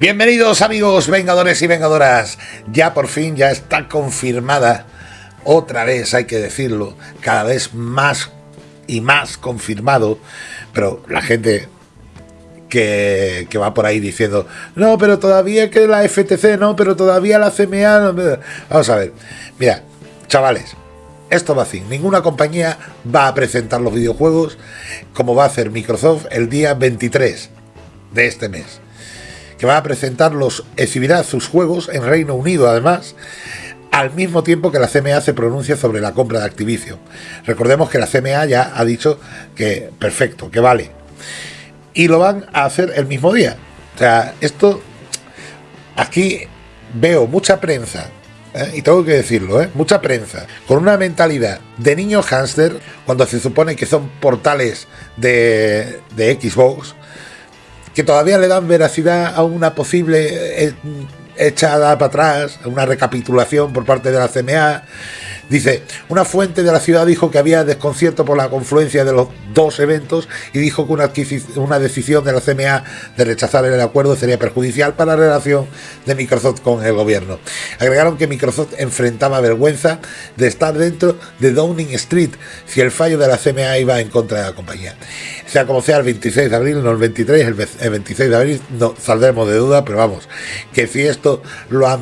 Bienvenidos amigos vengadores y vengadoras. Ya por fin ya está confirmada, otra vez hay que decirlo, cada vez más y más confirmado, pero la gente que, va por ahí diciendo, no, pero todavía que la FTC, no, pero todavía la CMA... No, vamos a ver, mira, chavales, esto va así, ninguna compañía va a presentar los videojuegos como va a hacer Microsoft el día 23 de este mes que va a presentarlos, exhibirá sus juegos en Reino Unido además, al mismo tiempo que la CMA se pronuncia sobre la compra de Activision. Recordemos que la CMA ya ha dicho que perfecto, que vale. Y lo van a hacer el mismo día. O sea, esto, aquí veo mucha prensa, ¿eh? y tengo que decirlo, ¿eh? mucha prensa, con una mentalidad de niño hámster, cuando se supone que son portales de, de Xbox, que todavía le dan veracidad a una posible eh, echada para atrás, a una recapitulación por parte de la CMA Dice, una fuente de la ciudad dijo que había desconcierto por la confluencia de los dos eventos y dijo que una, una decisión de la CMA de rechazar el acuerdo sería perjudicial para la relación de Microsoft con el gobierno. Agregaron que Microsoft enfrentaba vergüenza de estar dentro de Downing Street si el fallo de la CMA iba en contra de la compañía. Sea como sea, el 26 de abril, no el 23, el 26 de abril, no saldremos de duda, pero vamos, que si esto lo han,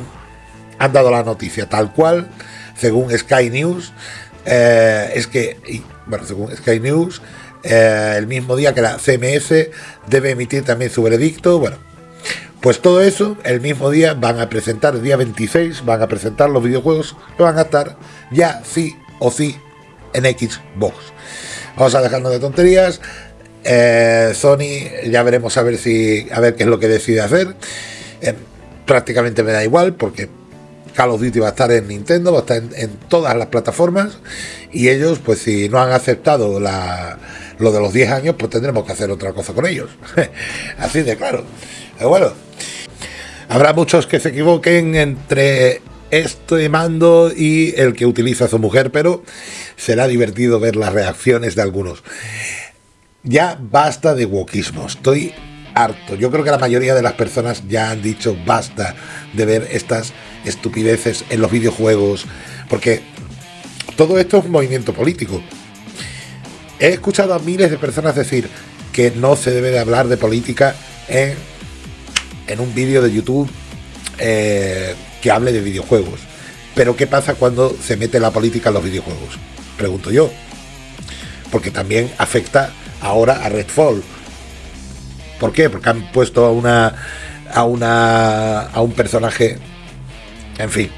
han dado la noticia tal cual, según Sky News, eh, es que, bueno, según Sky News, eh, el mismo día que la CMS debe emitir también su veredicto, bueno, pues todo eso, el mismo día van a presentar, el día 26, van a presentar los videojuegos que van a estar ya sí o sí en Xbox. Vamos a dejarnos de tonterías. Eh, Sony, ya veremos a ver si a ver qué es lo que decide hacer. prácticamente me da igual porque Call of Duty va a estar en Nintendo, va a estar en, todas las plataformas y ellos, pues si no han aceptado lo de los 10 años, pues tendremos que hacer otra cosa con ellos. Así de claro. Pero bueno, habrá muchos que se equivoquen entre este mando y el que utiliza su mujer, pero será divertido ver las reacciones de algunos. Ya basta de wokismo, estoy harto. Yo creo que la mayoría de las personas ya han dicho basta de ver estas estupideces en los videojuegos, porque todo esto es un movimiento político. He escuchado a miles de personas decir que no se debe de hablar de política en, en un vídeo de YouTube eh, que hable de videojuegos. Pero ¿qué pasa cuando se mete la política en los videojuegos? Pregunto yo. Porque también afecta ahora a Redfall. ¿Por qué? Porque han puesto a una a una a un personaje en fin.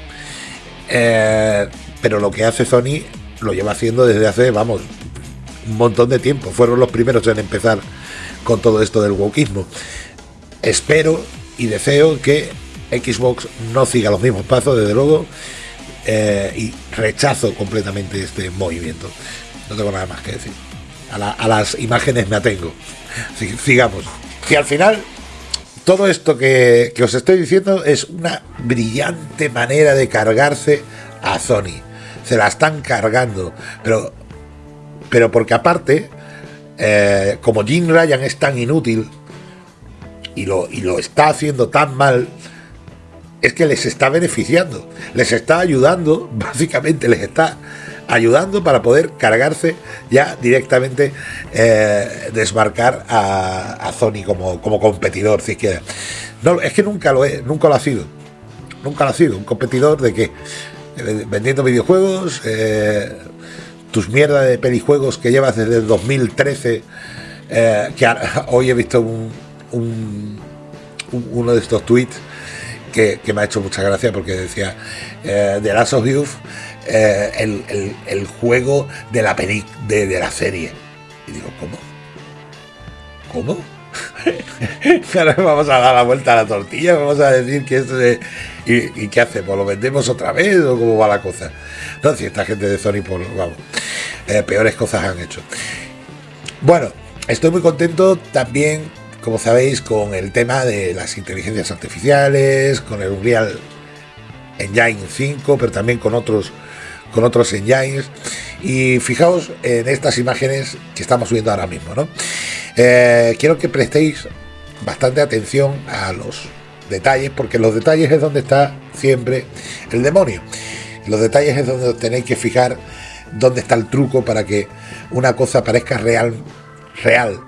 Eh, pero lo que hace Sony lo lleva haciendo desde hace, vamos, un montón de tiempo. Fueron los primeros en empezar con todo esto del wokismo. Espero y deseo que Xbox no siga los mismos pasos, desde luego, eh, y rechazo completamente este movimiento. No tengo nada más que decir. A, las imágenes me atengo. sigamos. Y al final todo esto que, os estoy diciendo es una brillante manera de cargarse a Sony. Se la están cargando. Pero, pero porque aparte, eh, como Jim Ryan es tan inútil y lo, y lo está haciendo tan mal, es que les está beneficiando. Les está ayudando, básicamente les está ayudando para poder cargarse ya directamente, eh, desmarcar a, Sony como, como competidor, si quieres. No, es que nunca lo, he, nunca lo ha sido. Nunca lo ha sido. Un competidor de que eh, vendiendo videojuegos, eh, tus mierdas de pelijuegos que llevas desde el 2013, que hoy he visto un, uno de estos tweets que, me ha hecho mucha gracia porque decía The Last of Youth eh, el, juego de la, peli, de, la serie. Y digo, ¿cómo? ¿Cómo? Ahora vamos a dar la vuelta a la tortilla, vamos a decir que esto es... ¿Y, qué hacemos? ¿Lo vendemos otra vez o cómo va la cosa? No, si esta gente de Sony, pues vamos, eh, peores cosas han hecho. Bueno, estoy muy contento también, como sabéis, con el tema de las inteligencias artificiales, con el Unreal Engine 5, pero también con otros con otros engines y fijaos en estas imágenes que estamos subiendo ahora mismo ¿no? Eh, quiero que prestéis bastante atención a los detalles, porque los detalles es donde está siempre el demonio. Los detalles es donde tenéis que fijar dónde está el truco para que una cosa parezca real, real.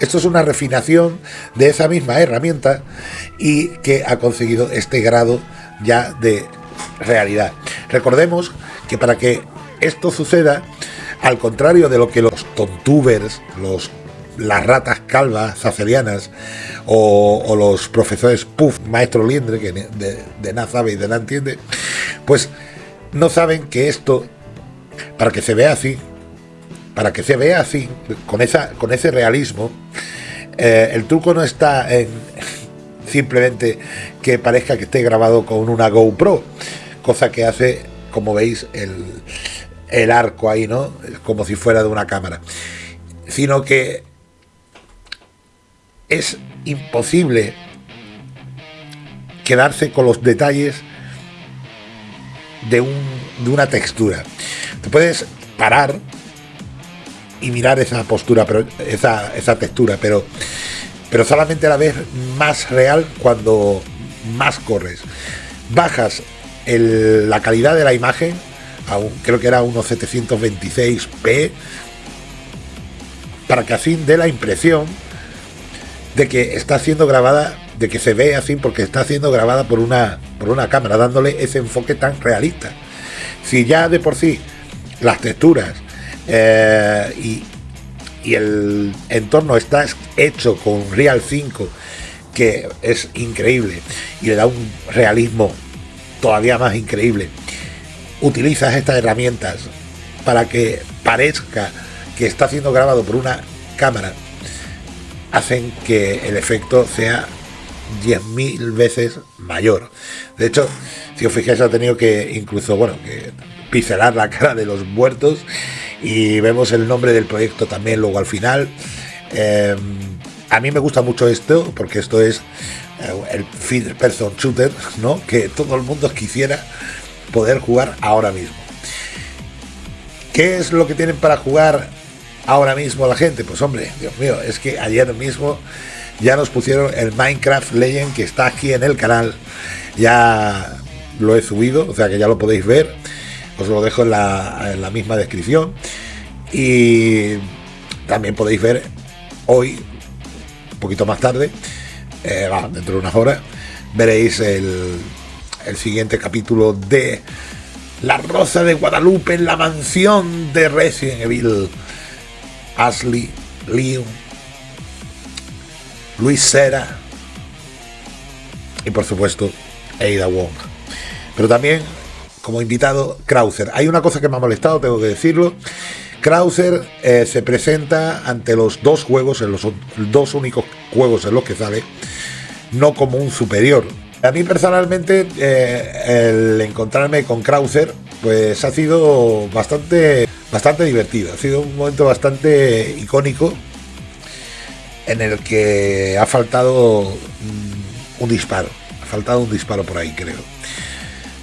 Esto es una refinación de esa misma herramienta y que ha conseguido este grado ya de realidad. Recordemos que para que esto suceda, al contrario de lo que los tontubers, los las ratas calvas zacelianas o, los profesores Puff, maestro Liendre, que de, de nada sabe y de nada entiende, pues no saben que esto, para que se vea así, para que se vea así, con, esa, con ese realismo, eh, el truco no está en simplemente que parezca que esté grabado con una GoPro, cosa que hace, como veis, el, el arco ahí, ¿no? Como si fuera de una cámara. Sino que es imposible quedarse con los detalles de, un, de una textura. Te puedes parar y mirar esa postura, pero esa, esa textura, pero, pero solamente la ves más real cuando más corres. Bajas la calidad de la imagen, creo que era unos 726p, para que así dé la impresión de que está siendo grabada, de que se ve así porque está siendo grabada por una, por una cámara, dándole ese enfoque tan realista. Si ya de por sí las texturas eh, y, y el entorno está hecho con Real 5, que es increíble y le da un realismo todavía más increíble, utilizas estas herramientas para que parezca que está siendo grabado por una cámara hacen que el efecto sea 10.000 veces mayor. De hecho, si os fijáis, ha tenido que incluso, bueno, que pincelar la cara de los muertos y vemos el nombre del proyecto también luego al final. Em, a mí me gusta mucho esto porque esto es eh, el first person shooter, ¿no? Que todo el mundo quisiera poder jugar ahora mismo. ¿Qué es lo que tienen para jugar ahora mismo la gente? Pues hombre, Dios mío, es que ayer mismo ya nos pusieron el Minecraft Legend que está aquí en el canal. Ya lo he subido, o sea que ya lo podéis ver. Os lo dejo en la, misma descripción. Y también podéis ver hoy, un poquito más tarde, eh, dentro de unas horas, veréis el, el siguiente capítulo de La Rosa de Guadalupe en la mansión de Resident Evil Ashley, Leon, Luis Sera y por supuesto Ada Wong. Pero también como invitado Krauser. Hay una cosa que me ha molestado, tengo que decirlo. Krauser eh, se presenta ante los dos juegos, en los dos únicos juegos en los que sale, no como un superior. A mí personalmente eh, el encontrarme con Krauser pues ha sido bastante bastante divertido. Ha sido un momento bastante icónico en el que ha faltado mm, un disparo. Ha faltado un disparo por ahí, creo.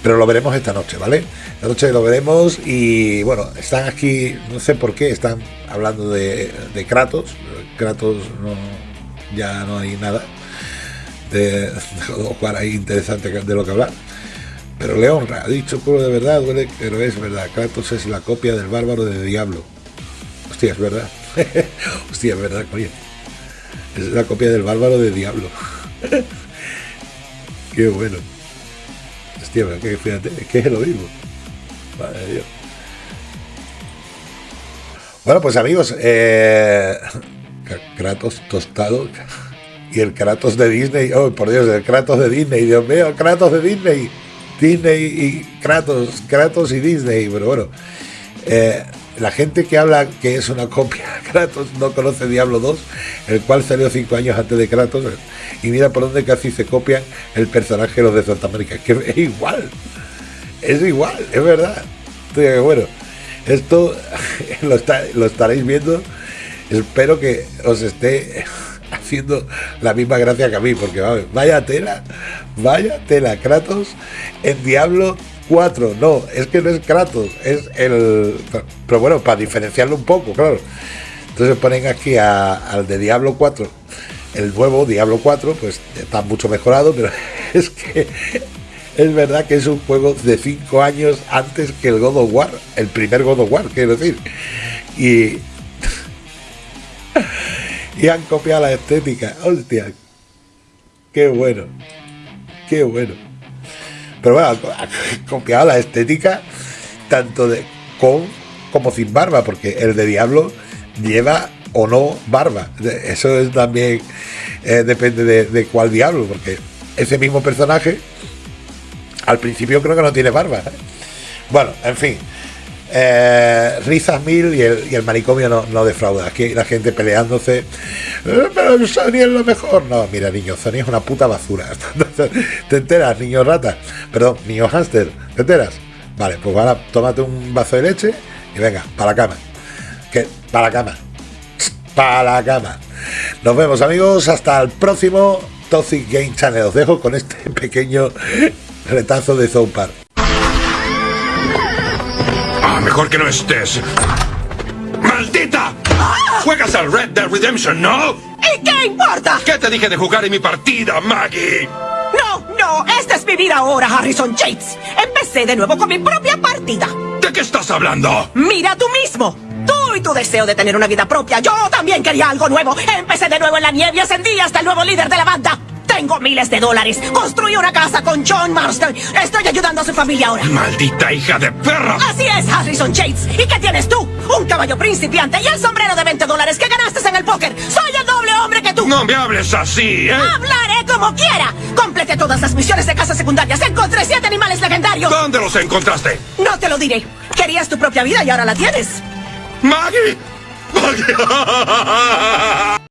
Pero lo veremos esta noche, ¿vale? Esta noche lo veremos y bueno, están aquí, no sé por qué, están hablando de, Kratos. Kratos ya no hay nada de, de ahí interesante de lo que hablar pero le honra. Ha dicho puro de verdad, pero es verdad. Kratos es la copia del bárbaro de Diablo. Hostia, es verdad. Hostia, es verdad, coño. Es la copia del bárbaro de Diablo. Qué bueno. Que, es lo mismo. Madre. Bueno, pues amigos, eh, Kratos tostado y el Kratos de Disney. Oh, por Dios, el Kratos de Disney. Dios mío, Kratos de Disney. Disney y Kratos, Kratos y Disney, pero bueno, eh, la gente que habla que es una copia de Kratos no conoce Diablo 2, el cual salió cinco años antes de Kratos, y mira por dónde casi se copian el personaje de los de Santa América, que es igual, es igual, es verdad. bueno, esto lo, lo estaréis viendo, espero que os esté haciendo la misma gracia que a mí, porque vaya tela, vaya tela, Kratos en Diablo 4, no, es que no es Kratos, es el... Pero bueno, para diferenciarlo un poco, claro. Entonces ponen aquí al de Diablo 4, el nuevo Diablo 4 pues está mucho mejorado, pero es que es verdad que es un juego de 5 años antes que el God of War, el primer God of War, quiero decir. Y, y han copiado la estética. Hostia, qué bueno, qué bueno. Pero bueno, han copiado la estética tanto de con como sin barba, porque el de Diablo lleva o no barba. Eso es también eh, depende de, cuál diablo, porque ese mismo personaje al principio creo que no tiene barba. ¿eh? Bueno, en fin. Eh, risas mil y el, manicomio no, defrauda. Aquí la gente peleándose. Pero Sony es lo mejor. No, mira, niño, Sony es una puta basura. ¿Te enteras, niño rata? Perdón, niño hámster. ¿Te enteras? Vale, pues ahora tómate un vaso de leche y venga, para la cama. Que, para la cama para la cama. Nos vemos amigos, hasta el próximo Toxic Game Channel. Os dejo con este pequeño retazo de South Ah, mejor que no estés. Juegas al Red Dead Redemption, ¿no? ¿Y qué importa? ¿Qué te dije de jugar en mi partida, Maggie? No, no, esta es mi vida ahora, Harrison Yates. Empecé de nuevo con mi propia partida. ¿De qué estás hablando? Mira tú mismo. Tú y tu deseo de tener una vida propia. Yo también quería algo nuevo. Empecé de nuevo en la nieve y ascendí hasta el nuevo líder de la banda. Tengo miles de dólares. Construí una casa con John Marston. Estoy ayudando a su familia ahora. ¡Maldita hija de perra! Así es, Harrison Yates. ¿Y qué tienes tú? Un caballo principiante y el sombrero de 20 dólares que ganaste en el póker. Soy el doble hombre que tú. No me hables así, ¿eh? Hablaré como quiera. Completé todas las misiones de casas secundarias. Encontré siete animales legendarios. ¿Dónde los encontraste? No te lo diré. Querías tu propia vida y ahora la tienes. Maggie! Maggie!